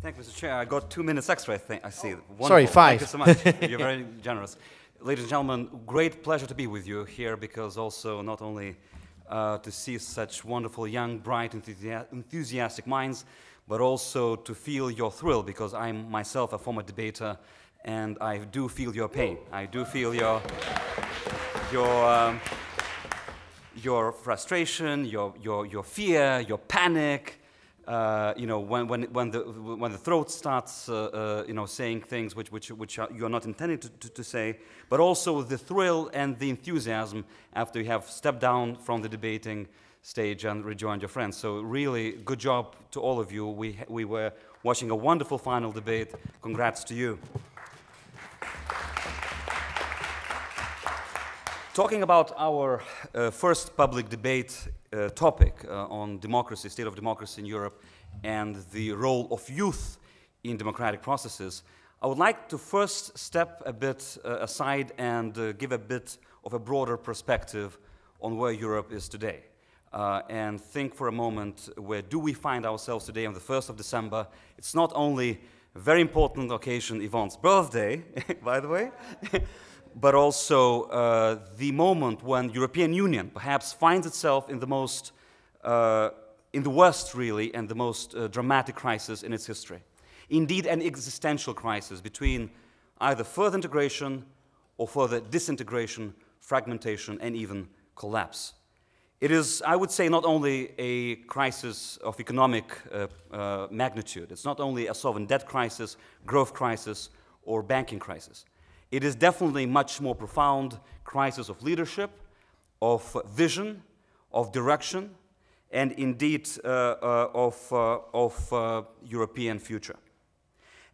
Thank you, Mr. Chair. I got two minutes extra, I, think, I see. Wonderful. Sorry, five. Thank you so much. You're very generous. Ladies and gentlemen, great pleasure to be with you here because also not only uh, to see such wonderful, young, bright, enthusiastic minds, but also to feel your thrill because I'm myself a former debater and I do feel your pain. I do feel your, your, um, your frustration, your, your, your fear, your panic, uh, you know, when, when, when, the, when the throat starts, uh, uh, you know, saying things which, which, which are, you're not intending to, to, to, say, but also the thrill and the enthusiasm after you have stepped down from the debating stage and rejoined your friends. So really, good job to all of you. We, we were watching a wonderful final debate. Congrats to you. Talking about our uh, first public debate uh, topic uh, on democracy, state of democracy in Europe, and the role of youth in democratic processes, I would like to first step a bit uh, aside and uh, give a bit of a broader perspective on where Europe is today. Uh, and think for a moment, where do we find ourselves today on the 1st of December? It's not only a very important occasion, Yvonne's birthday, by the way, but also uh, the moment when European Union perhaps finds itself in the most, uh, in the worst really, and the most uh, dramatic crisis in its history. Indeed, an existential crisis between either further integration or further disintegration, fragmentation, and even collapse. It is, I would say, not only a crisis of economic uh, uh, magnitude. It's not only a sovereign debt crisis, growth crisis, or banking crisis. It is definitely a much more profound crisis of leadership, of vision, of direction, and indeed uh, uh, of, uh, of uh, European future.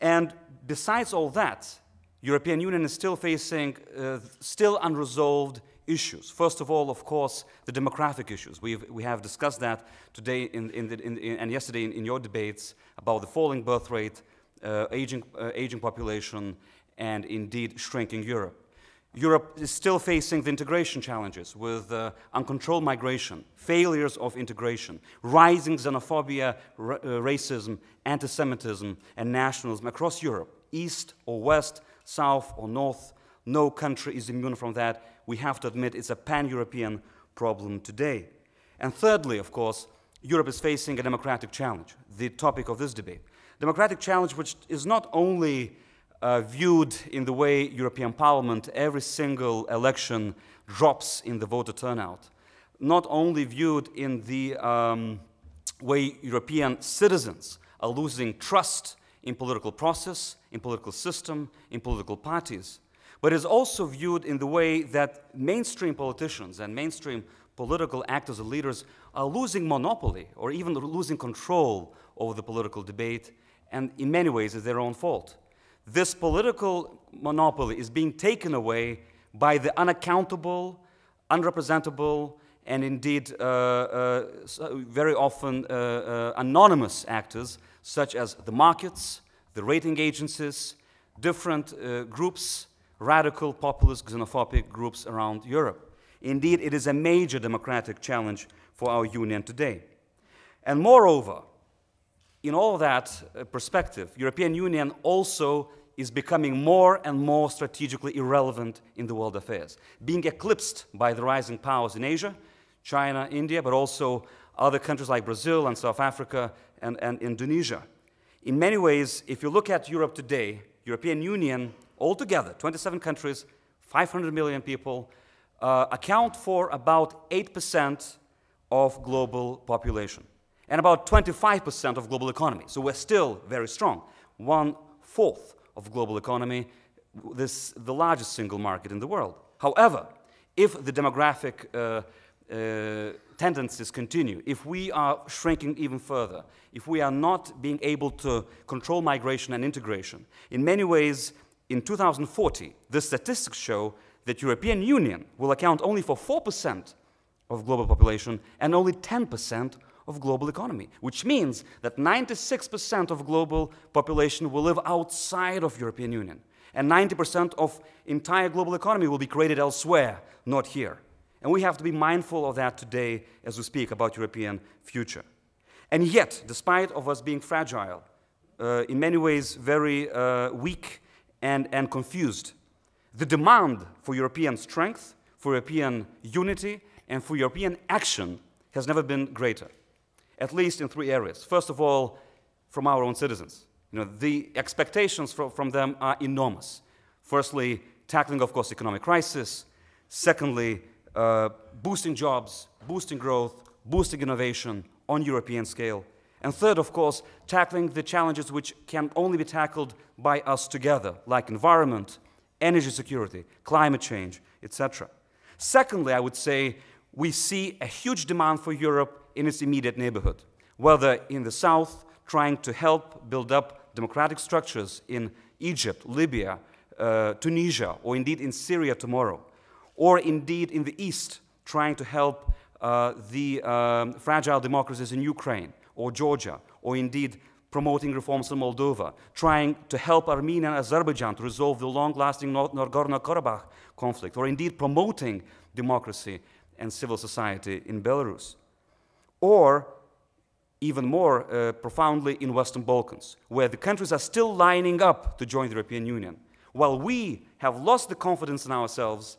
And besides all that, European Union is still facing uh, still unresolved issues. First of all, of course, the demographic issues. We've, we have discussed that today in, in the, in, and yesterday in, your debates about the falling birth rate, uh, aging, aging population, and indeed shrinking Europe. Europe is still facing the integration challenges with uh, uncontrolled migration, failures of integration, rising xenophobia, uh, racism, anti-Semitism, and nationalism across Europe, east or west, south or north. No country is immune from that. We have to admit it's a pan-European problem today. And thirdly, of course, Europe is facing a democratic challenge, the topic of this debate. Democratic challenge which is not only uh, viewed in the way European Parliament, every single election drops in the voter turnout. Not only viewed in the um, way European citizens are losing trust in political process, in political system, in political parties, but is also viewed in the way that mainstream politicians and mainstream political actors and leaders are losing monopoly or even losing control over the political debate, and in many ways it's their own fault this political monopoly is being taken away by the unaccountable, unrepresentable, and indeed uh, uh, very often uh, uh, anonymous actors such as the markets, the rating agencies, different uh, groups, radical, populist, xenophobic groups around Europe. Indeed, it is a major democratic challenge for our union today. And moreover, in all that uh, perspective, European Union also is becoming more and more strategically irrelevant in the world affairs, being eclipsed by the rising powers in Asia, China, India, but also other countries like Brazil and South Africa and, and Indonesia. In many ways, if you look at Europe today, European Union altogether, 27 countries, 500 million people, uh, account for about 8% of global population and about 25% of global economy. So we're still very strong. One fourth of global economy, this the largest single market in the world. However, if the demographic uh, uh, tendencies continue, if we are shrinking even further, if we are not being able to control migration and integration, in many ways, in 2040, the statistics show that European Union will account only for 4% of global population and only 10% of global economy, which means that 96% of global population will live outside of European Union, and 90% of entire global economy will be created elsewhere, not here. And we have to be mindful of that today as we speak about European future. And yet, despite of us being fragile, uh, in many ways very uh, weak and, and confused. The demand for European strength, for European unity, and for European action has never been greater, at least in three areas. First of all, from our own citizens. You know, the expectations from, from them are enormous. Firstly, tackling, of course, economic crisis. Secondly, uh, boosting jobs, boosting growth, boosting innovation on European scale. And third, of course, tackling the challenges which can only be tackled by us together, like environment, energy security, climate change, etc. Secondly, I would say we see a huge demand for Europe in its immediate neighborhood, whether in the south, trying to help build up democratic structures in Egypt, Libya, uh, Tunisia, or indeed in Syria tomorrow, or indeed in the east, trying to help uh, the um, fragile democracies in Ukraine or Georgia, or indeed promoting reforms in Moldova, trying to help Armenia and Azerbaijan to resolve the long-lasting Nagorno-Karabakh conflict, or indeed promoting democracy and civil society in Belarus. Or even more uh, profoundly in Western Balkans, where the countries are still lining up to join the European Union. While we have lost the confidence in ourselves,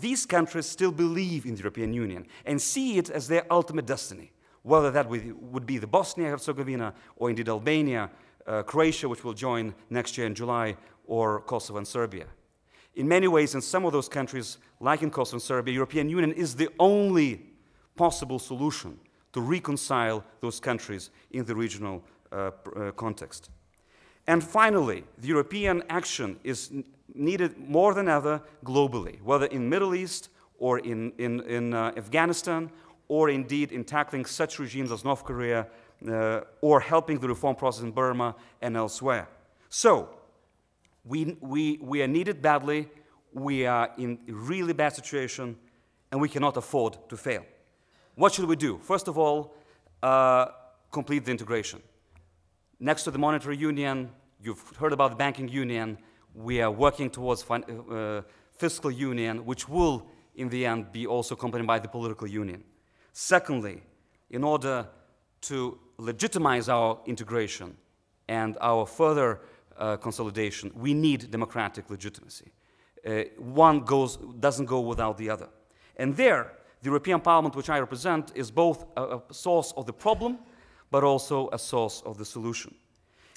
these countries still believe in the European Union and see it as their ultimate destiny, whether that would be the Bosnia-Herzegovina or indeed Albania, uh, Croatia, which will join next year in July, or Kosovo and Serbia. In many ways, in some of those countries, like in Kosovo and Serbia, the European Union is the only possible solution to reconcile those countries in the regional uh, uh, context. And finally, the European action is needed more than ever globally, whether in Middle East or in, in, in uh, Afghanistan, or indeed in tackling such regimes as North Korea, uh, or helping the reform process in Burma and elsewhere. So, we, we, we are needed badly, we are in a really bad situation, and we cannot afford to fail. What should we do? First of all, uh, complete the integration. Next to the monetary union, you've heard about the banking union, we are working towards uh, fiscal union, which will, in the end, be also accompanied by the political union. Secondly, in order to legitimize our integration and our further uh, consolidation, we need democratic legitimacy. Uh, one goes, doesn't go without the other. And there, the European Parliament, which I represent, is both a, a source of the problem, but also a source of the solution.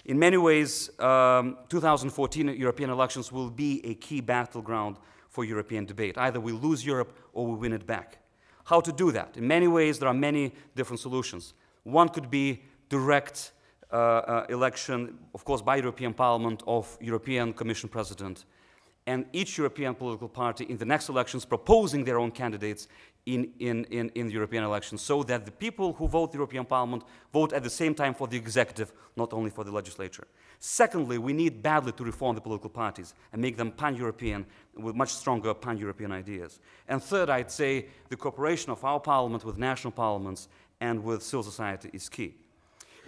In many ways, um, 2014 European elections will be a key battleground for European debate. Either we lose Europe or we win it back. How to do that? In many ways, there are many different solutions. One could be direct Uh, uh, election, of course, by European Parliament of European Commission President, and each European political party in the next elections proposing their own candidates in, in, in, in, the European elections so that the people who vote the European Parliament vote at the same time for the executive, not only for the legislature. Secondly, we need badly to reform the political parties and make them pan-European with much stronger pan-European ideas. And third, I'd say the cooperation of our parliament with national parliaments and with civil society is key.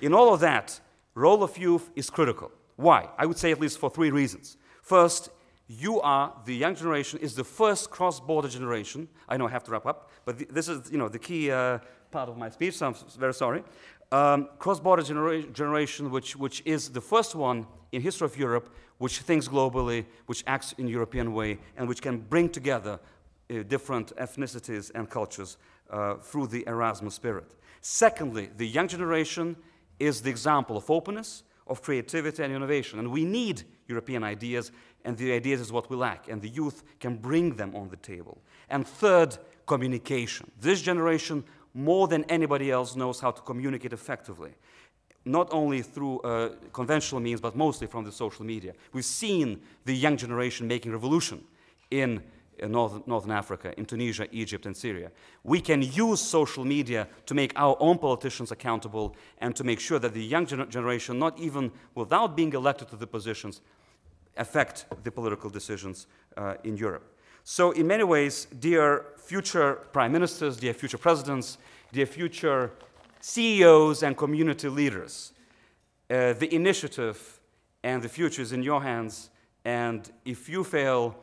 In all of that, role of youth is critical. Why? I would say at least for three reasons. First, you are, the young generation, is the first cross-border generation. I know I have to wrap up, but th this is, you know, the key uh, part of my speech, so I'm very sorry. Um, cross-border genera generation, which, which is the first one in history of Europe, which thinks globally, which acts in European way, and which can bring together uh, different ethnicities and cultures uh, through the Erasmus spirit. Secondly, the young generation is the example of openness, of creativity and innovation, and we need European ideas and the ideas is what we lack, and the youth can bring them on the table. And third, communication. This generation, more than anybody else, knows how to communicate effectively, not only through uh, conventional means, but mostly from the social media. We've seen the young generation making revolution in uh, North, Northern Africa, in Tunisia, Egypt, and Syria. We can use social media to make our own politicians accountable and to make sure that the young gener generation, not even without being elected to the positions, affect the political decisions uh, in Europe. So in many ways, dear future prime ministers, dear future presidents, dear future CEOs and community leaders, uh, the initiative and the future is in your hands. And if you fail,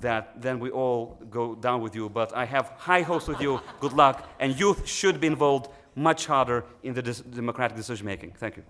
that then we all go down with you. But I have high hopes with you. Good luck. And youth should be involved much harder in the democratic decision making. Thank you.